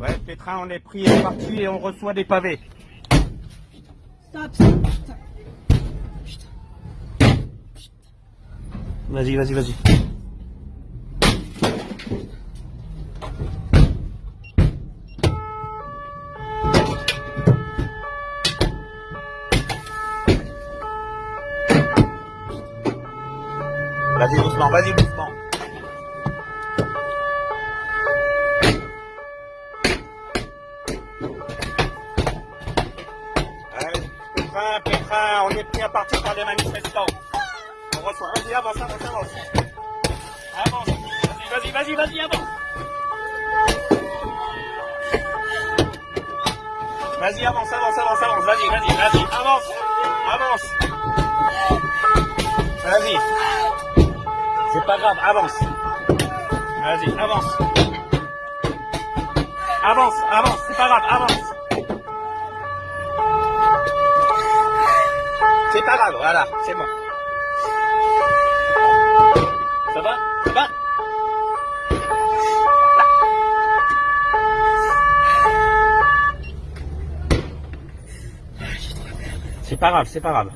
Ouais, Pétrin, on est pris et parti et on reçoit des pavés. Stop, stop, stop. Vas-y, vas-y, vas-y. Vas-y doucement, vas-y doucement. On est pris à partir par les manifestants. On reçoit. Vas-y, avance, avance, avance. Avance. Vas-y, vas-y, vas-y, vas-y, avance. Vas-y, avance, avance, avance, avance. Vas-y, vas-y, vas-y, avance. Avance. Vas-y. C'est pas grave, avance. Vas-y, avance. Avance, avance, c'est pas grave, avance. C'est pas grave, voilà, c'est bon. Ça va Ça va C'est pas grave, c'est pas grave.